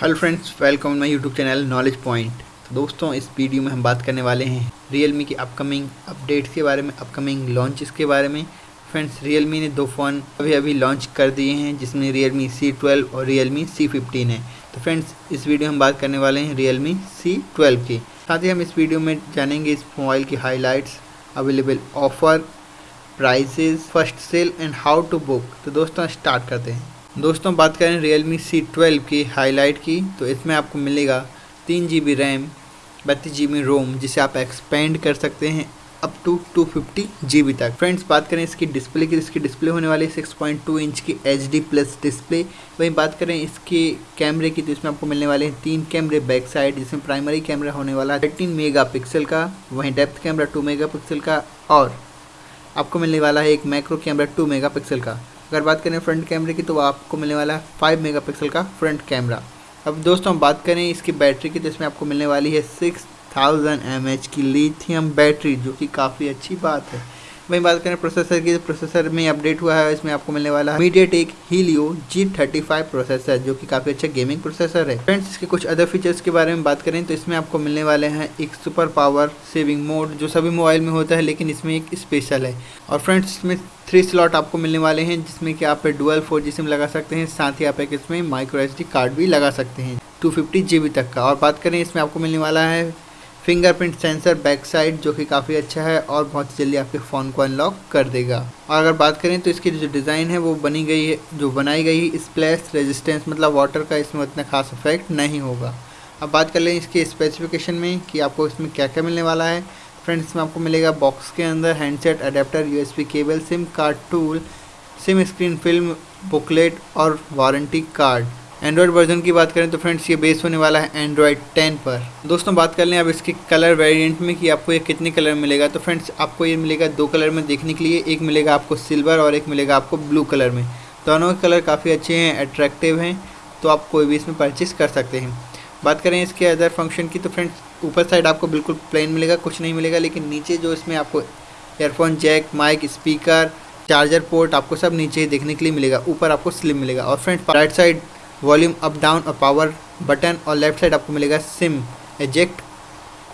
Hello friends welcome my YouTube channel knowledge point तो दोस्तों, इस वीडियो में हम बात करने वाले हैं रियलमी की अपकमिंग अपडेट्स के बारे में अपकमिंग लॉन्चेस के बारे में। फ्रेंड्स रियलमी ने दो फ़ोन अभी अभी लॉन्च कर दिए हैं, जिसमें रियलमी सी ट्वेल्व और रियलमी सी फिफ्टीन है। तो फ्रेंड्स इस वीडियो में हम बात करने वाले हैं रियलमी सी ट्वेल्व की। साथ ही हम इस वीडियो में जानेंगे इस मोबाइल की highlights available offer prices first sale and how to book तो दोस्तों स्टार्ट करते हैं। दोस्तों, बात करें रियल मी सी ट्वेल्व की हाईलाइट की तो इसमें आपको मिलेगा तीन जी बी रैम बत्तीस जी बी रोम जिसे आप एक्सपेंड कर सकते हैं up to two fifty G B तक। फ्रेंड्स बात करें इसकी डिस्प्ले की, इसकी डिस्प्ले होने वाली सिक्स पॉइंट टू इंच की एच डी प्लस डिस्प्ले वहीं बात करें इसके कैमरे की तो इसमें आपको मिलने वाले हैं तीन कैमरे बैक साइड जिसमें प्राइमरी कैमरा होने वाला है थर्टीन मेगा पिक्सल का, वहीं depth camera two mega pixel का और आपको मिलने वाला है एक मैक्रो कैमरा टू मेगा का। अगर बात करें फ्रंट कैमरे की तो आपको मिलने वाला है फाइव मेगा का फ्रंट कैमरा। अब दोस्तों, हम बात करें इसकी बैटरी की तो इसमें आपको मिलने वाली है सिक्स थाउज़ेंड एमएच की लिथियम बैटरी, जो कि काफ़ी अच्छी बात है। वहीं बात करें प्रोसेसर की तो प्रोसेसर में अपडेट हुआ है, इसमें आपको मिलने वाला है MediaTek Helio G thirty five processor जो कि काफ़ी अच्छा गेमिंग प्रोसेसर है। फ्रेंड्स इसके कुछ अदर फीचर्स के बारे में बात करें तो इसमें आपको मिलने वाले हैं एक सुपर पावर सेविंग मोड जो सभी मोबाइल में होता है, लेकिन इसमें एक स्पेशल है। और फ्रेंड्स इसमें थ्री स्लॉट आपको मिलने वाले हैं, जिसमें कि आप डुअल फोर जी सिम लगा सकते हैं, साथ ही आप एक इसमें माइक्रो एच कार्ड भी लगा सकते हैं टू फिफ्टी तक का। और बात करें, इसमें आपको मिलने वाला है फिंगरप्रिंट सेंसर बैक साइड, जो कि काफ़ी अच्छा है और बहुत जल्दी आपके फ़ोन को अनलॉक कर देगा। और अगर बात करें तो इसकी जो डिज़ाइन है, वो बनी गई है, जो बनाई गई है स्प्लैश रेजिस्टेंस मतलब वाटर का इसमें उतना खास इफ़ेक्ट नहीं होगा। अब बात कर लें इसके स्पेसिफिकेशन में कि आपको इसमें क्या क्या मिलने वाला है। फ्रेंड्स इसमें आपको मिलेगा बॉक्स के अंदर handset adapter USB cable SIM card tool SIM screen film booklet और वारंटी कार्ड एंड्रॉयड वर्जन की बात करें तो फ्रेंड्स ये बेस होने वाला है एंड्रॉयड 10 पर। दोस्तों, बात कर लें अब इसके कलर वेरिएंट में कि आपको ये कितने कलर मिलेगा। तो फ्रेंड्स आपको ये मिलेगा दो कलर में देखने के लिए। एक मिलेगा आपको सिल्वर और एक मिलेगा आपको ब्लू कलर में। दोनों के कलर काफ़ी अच्छे हैं अट्रैक्टिव हैं तो आप कोई भी इसमें परचेज़ कर सकते हैं। बात करें इसके अदर फ़ंक्शन की तो फ्रेंड्स ऊपर साइड आपको बिल्कुल प्लेन मिलेगा, कुछ नहीं मिलेगा, लेकिन नीचे जो इसमें आपको earphone jack mic speaker charger port आपको सब नीचे देखने के लिए मिलेगा। ऊपर आपको स्लिम मिलेगा। और friends right side volume up, down और पावर बटन और लेफ़्ट साइड आपको मिलेगा सिम एजेक्ट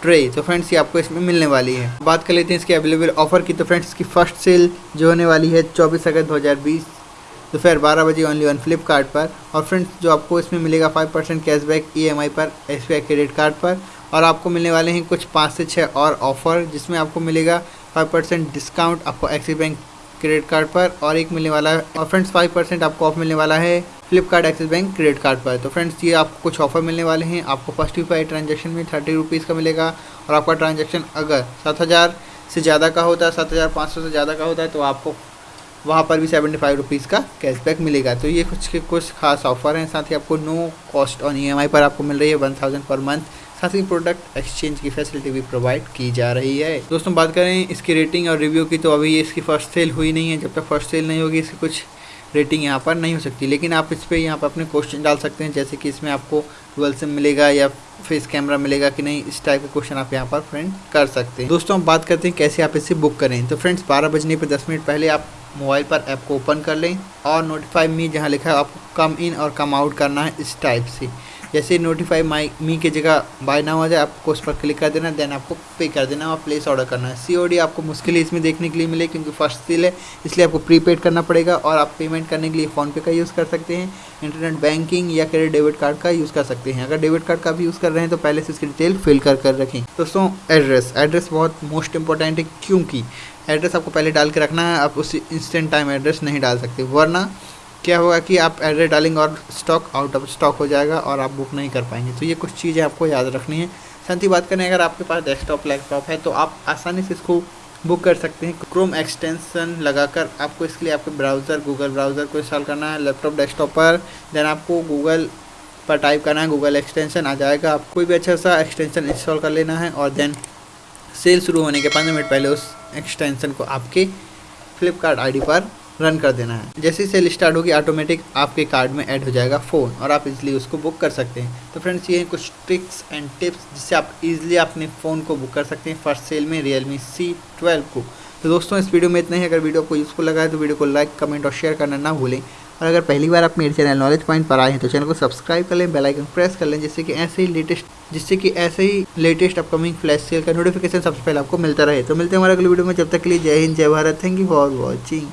ट्रे तो फ्रेंड्स, ये आपको इसमें मिलने वाली है। बात कर लेते हैं इसके अवेलेबल ऑफ़र की। तो फ्रेंड्स, इसकी फ़र्स्ट सेल जो होने वाली है चौबीस अगस्त दो हज़ार बीस, दोपहर बारह बजे ओनली ऑन फ्लिपकार्ट पर। और फ्रेंड्स, जो आपको इसमें मिलेगा फाइव परसेंट कैशबैक EMI पर एस क्रेडिट कार्ड पर। और आपको मिलने वाले हैं कुछ पाँच से छः और ऑफ़र जिसमें आपको मिलेगा फाइव परसेंट डिस्काउंट आपको एक्सिस बैंक क्रेडिट कार्ड पर और एक मिलने वाला है। और फ्रेंड्स फाइव परसेंट आपको ऑफ़ मिलने वाला है Flipkart Axis bank credit card पर। तो फ्रेंड्स, ये आपको कुछ ऑफ़र मिलने वाले हैं। आपको फ़र्स्ट यू ट्रांजेक्शन में थर्टी रुपीज़ का मिलेगा। और आपका ट्रांजेक्शन अगर सात हज़ार से ज़्यादा का होता है, सात हज़ार पाँच सौ से ज़्यादा का होता है तो आपको वहाँ पर भी सेवेंटी फाइव रुपीज़ का कैशबैक मिलेगा। तो ये कुछ के कुछ खास ऑफ़र हैं। साथ ही आपको नो कॉस्ट ऑन ई पर आपको मिल रही है वन थाउज़ेंड पर मंथ ही प्रोडक्ट एक्सचेंज की फैसिलिटी भी प्रोवाइड की जा रही है। दोस्तों, बात करें इसकी रेटिंग और रिव्यू की तो अभी इसकी फ़र्स्ट सेल हुई नहीं है। जब तक फ़र्स्ट सेल नहीं होगी, इसकी कुछ रेटिंग यहाँ पर नहीं हो सकती। लेकिन आप इस पर यहाँ पर अपने क्वेश्चन डाल सकते हैं, जैसे कि इसमें आपको डुअल सिम मिलेगा या फेस कैमरा मिलेगा कि नहीं, इस टाइप के क्वेश्चन आप यहाँ पर फ्रेंड कर सकते हैं। दोस्तों, हम बात करते हैं कैसे आप इसे बुक करें। तो फ्रेंड्स बारह बजने पर दस मिनट पहले आप मोबाइल पर ऐप को ओपन कर लें और नोटिफाई मी जहाँ लिखा है, आपको कम इन और कम आउट करना है इस टाइप से। जैसे नोटिफाई माई मी की जगह बाय ना हो जाए, आपको उस पर क्लिक कर देना देन आपको पे कर देना और प्लेस ऑर्डर करना है। सीओडी आपको मुश्किल इसमें देखने के लिए मिले क्योंकि फ़र्स्ट सील है, इसलिए आपको प्रीपेड करना पड़ेगा और आप पेमेंट करने के लिए फ़ोनपे का यूज़ कर सकते हैं। इंटरनेट बैंकिंग या क्रेडिट डेबिट कार्ड का यूज़ कर सकते हैं। अगर डेबिट कार्ड का भी यूज़ कर रहे हैं तो पहले से इसकी डिटेल फिल कर कर रखें। दोस्तों एड्रेस। एड्रेस बहुत मोस्ट इंपॉर्टेंट है, क्योंकि एड्रेस आपको पहले डाल के रखना है, आप उस इंस्टेंट टाइम एड्रेस नहीं डाल सकते। वरना क्या होगा कि आप एड्रेस डालेंगे और स्टॉक आउट ऑफ़ स्टॉक हो जाएगा और आप बुक नहीं कर पाएँगे। तो ये कुछ चीज़ें आपको याद रखनी है। साथ ही बात करें अगर आपके पास डेस्कटॉप, लैपटॉप है तो आप आसानी से इसको बुक कर सकते हैं। क्रोम एक्सटेंशन लगाकर आपको इसके लिए आपके ब्राउज़र, गूगल ब्राउज़र को इंस्टॉल करना है, लैपटॉप, डेस्कटॉप पर। देन आपको गूगल पर टाइप करना है गूगल एक्सटेंशन आ जाएगा। आप कोई भी अच्छा सा एक्सटेंशन इंस्टॉल कर लेना है और देन सेल शुरू होने के पंद्रह मिनट पहले उस एक्सटेंशन को आपके फ्लिपकार्ट आईडी पर रन कर देना है। जैसे ही सेल स्टार्ट होगी ऑटोमेटिक आपके कार्ड में ऐड हो जाएगा फ़ोन और आप इजीली उसको बुक कर सकते हैं। तो फ्रेंड्स ये हैं कुछ ट्रिक्स एंड टिप्स जिससे आप इजीली अपने फ़ोन को बुक कर सकते हैं फ़र्स्ट सेल में रियल मी सी ट्वेल्व को। तो दोस्तों, इस वीडियो में इतना ही। अगर वीडियो आपको यूज़फुल लगा है तो वीडियो को लाइक कमेंट और शेयर करना ना भूलें। और अगर पहली बार आप मेरे चैनल नॉलेज पॉइंट पर आए हैं तो चैनल को सब्सक्राइब कर लें बेल आइकन प्रेस कर लें, जिससे कि ऐसे ही लेटेस्ट जिससे कि ऐसे ही लेटेस्ट अपकमिंग फ्लैश सेल का नोटिफिकेशन सबसे पहले आपको मिलता रहे। तो मिलते हैं हमारे अगले वीडियो में, जब तक के लिए जय हिंद, जय Bharat. Thank you for watching